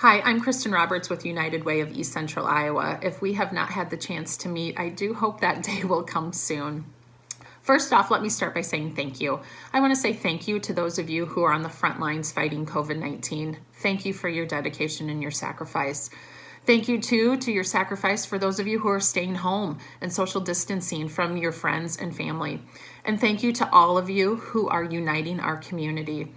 Hi, I'm Kristen Roberts with United Way of East Central Iowa. If we have not had the chance to meet, I do hope that day will come soon. First off, let me start by saying thank you. I want to say thank you to those of you who are on the front lines fighting COVID-19. Thank you for your dedication and your sacrifice. Thank you too to your sacrifice for those of you who are staying home and social distancing from your friends and family. And thank you to all of you who are uniting our community.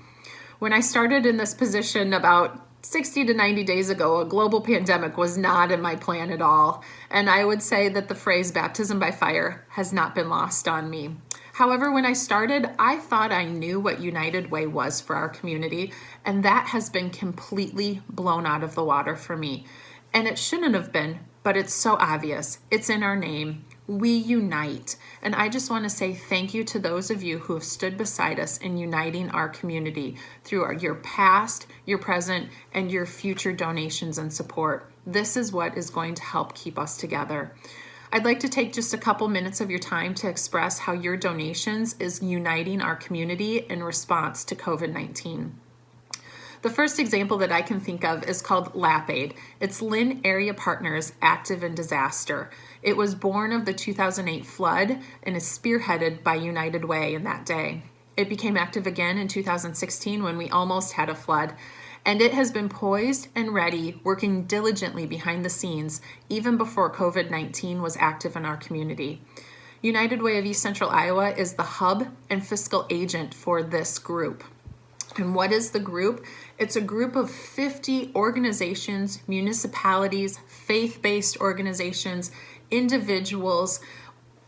When I started in this position about 60 to 90 days ago, a global pandemic was not in my plan at all. And I would say that the phrase baptism by fire has not been lost on me. However, when I started, I thought I knew what United Way was for our community, and that has been completely blown out of the water for me. And it shouldn't have been, but it's so obvious. It's in our name we unite. And I just want to say thank you to those of you who have stood beside us in uniting our community through our, your past, your present, and your future donations and support. This is what is going to help keep us together. I'd like to take just a couple minutes of your time to express how your donations is uniting our community in response to COVID-19. The first example that I can think of is called LAPAID. It's Linn Area Partners Active in Disaster. It was born of the 2008 flood and is spearheaded by United Way in that day. It became active again in 2016 when we almost had a flood, and it has been poised and ready, working diligently behind the scenes, even before COVID-19 was active in our community. United Way of East Central Iowa is the hub and fiscal agent for this group. And what is the group? It's a group of 50 organizations, municipalities, faith-based organizations, individuals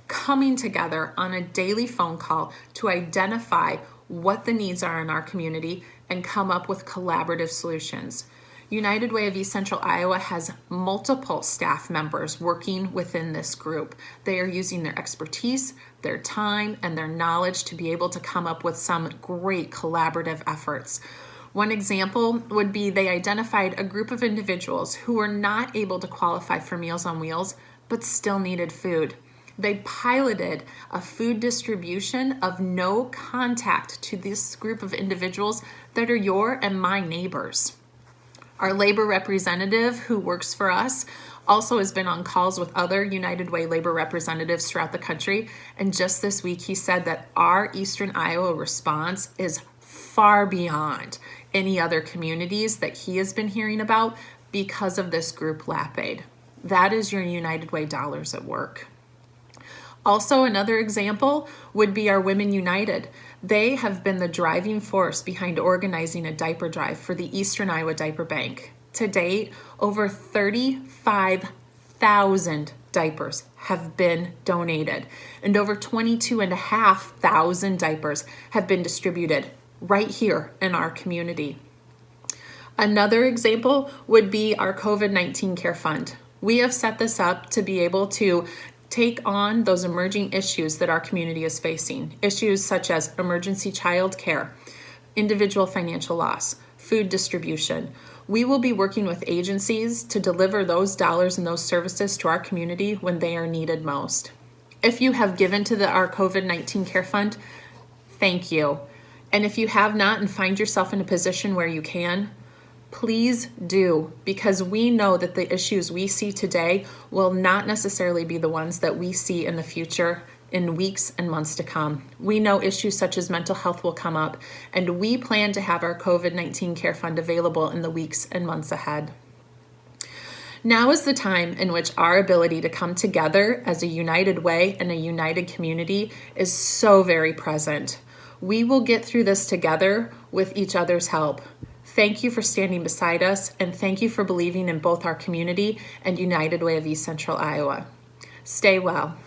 coming together on a daily phone call to identify what the needs are in our community and come up with collaborative solutions. United Way of East Central Iowa has multiple staff members working within this group. They are using their expertise, their time, and their knowledge to be able to come up with some great collaborative efforts. One example would be they identified a group of individuals who were not able to qualify for Meals on Wheels, but still needed food. They piloted a food distribution of no contact to this group of individuals that are your and my neighbors. Our labor representative who works for us also has been on calls with other United Way labor representatives throughout the country. And just this week, he said that our Eastern Iowa response is far beyond any other communities that he has been hearing about because of this group LAPAID. That is your United Way dollars at work. Also, another example would be our Women United. They have been the driving force behind organizing a diaper drive for the Eastern Iowa Diaper Bank. To date, over 35,000 diapers have been donated and over 22,500 diapers have been distributed right here in our community. Another example would be our COVID-19 Care Fund. We have set this up to be able to take on those emerging issues that our community is facing. Issues such as emergency child care, individual financial loss, food distribution. We will be working with agencies to deliver those dollars and those services to our community when they are needed most. If you have given to the, our COVID-19 Care Fund, thank you. And if you have not and find yourself in a position where you can, please do because we know that the issues we see today will not necessarily be the ones that we see in the future in weeks and months to come. We know issues such as mental health will come up and we plan to have our COVID-19 Care Fund available in the weeks and months ahead. Now is the time in which our ability to come together as a united way and a united community is so very present. We will get through this together with each other's help. Thank you for standing beside us and thank you for believing in both our community and United Way of East Central Iowa. Stay well.